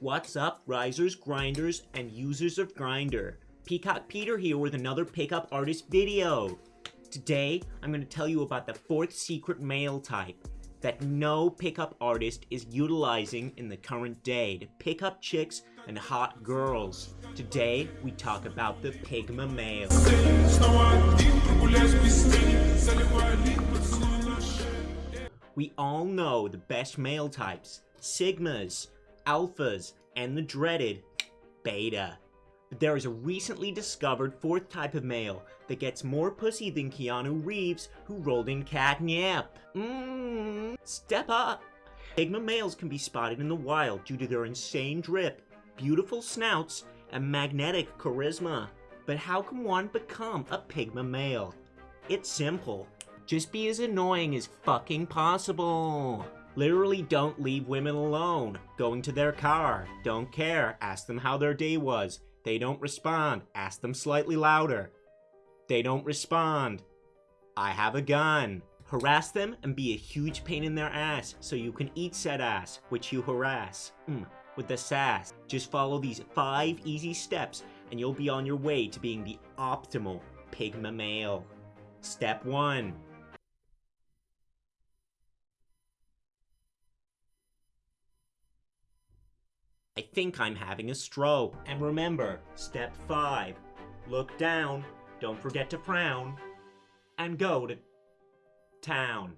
What's up, risers, grinders, and users of Grindr? Peacock Peter here with another pickup artist video. Today, I'm going to tell you about the fourth secret male type that no pickup artist is utilizing in the current day to pick up chicks and hot girls. Today, we talk about the Pigma male. We all know the best male types, Sigmas, Alphas, and the dreaded Beta. But there is a recently discovered fourth type of male that gets more pussy than Keanu Reeves, who rolled in catnip. Mmm, step up! Pigma males can be spotted in the wild due to their insane drip, beautiful snouts, and magnetic charisma. But how can one become a Pigma male? It's simple. Just be as annoying as fucking possible. Literally don't leave women alone. Going to their car. Don't care. Ask them how their day was. They don't respond. Ask them slightly louder. They don't respond. I have a gun. Harass them and be a huge pain in their ass so you can eat said ass, which you harass. Mm, with the sass. Just follow these five easy steps and you'll be on your way to being the optimal Pigma male. Step 1. I think I'm having a stroke. And remember, step 5. Look down, don't forget to frown, and go to town.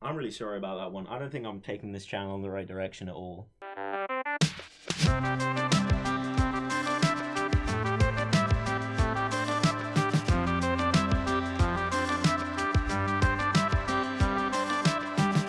I'm really sorry about that one. I don't think I'm taking this channel in the right direction at all.